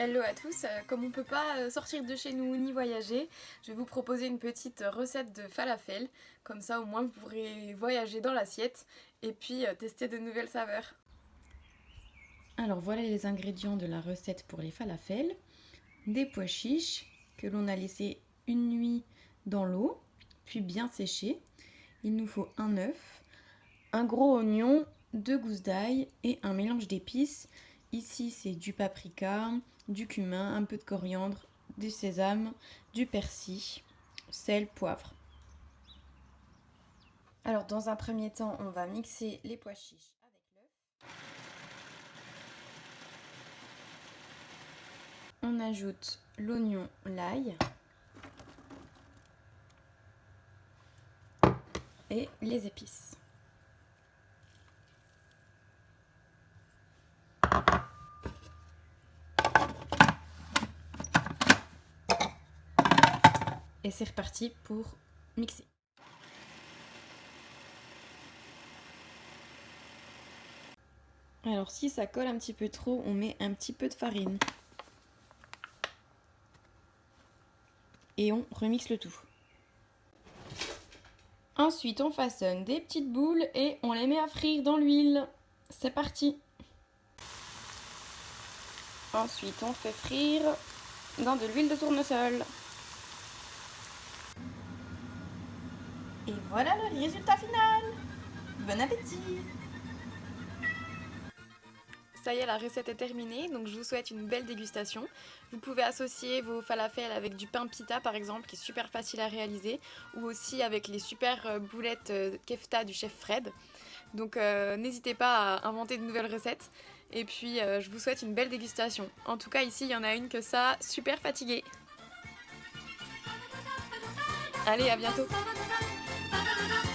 Hello à tous, euh, comme on peut pas euh, sortir de chez nous ni voyager, je vais vous proposer une petite recette de falafel, comme ça au moins vous pourrez voyager dans l'assiette et puis euh, tester de nouvelles saveurs. Alors voilà les ingrédients de la recette pour les falafels. Des pois chiches que l'on a laissé une nuit dans l'eau, puis bien séchés. Il nous faut un œuf, un gros oignon, deux gousses d'ail et un mélange d'épices. Ici c'est du paprika, du cumin, un peu de coriandre, du sésame, du persil, sel, poivre. Alors dans un premier temps, on va mixer les pois chiches avec l'œuf. On ajoute l'oignon, l'ail et les épices. Et c'est reparti pour mixer. Alors si ça colle un petit peu trop, on met un petit peu de farine. Et on remixe le tout. Ensuite, on façonne des petites boules et on les met à frire dans l'huile. C'est parti Ensuite, on fait frire dans de l'huile de tournesol. Et voilà le résultat final Bon appétit Ça y est, la recette est terminée, donc je vous souhaite une belle dégustation. Vous pouvez associer vos falafels avec du pain pita par exemple, qui est super facile à réaliser, ou aussi avec les super euh, boulettes euh, kefta du chef Fred. Donc euh, n'hésitez pas à inventer de nouvelles recettes. Et puis je vous souhaite une belle dégustation. En tout cas ici il y en a une que ça, super fatiguée. Allez, à bientôt Thank you.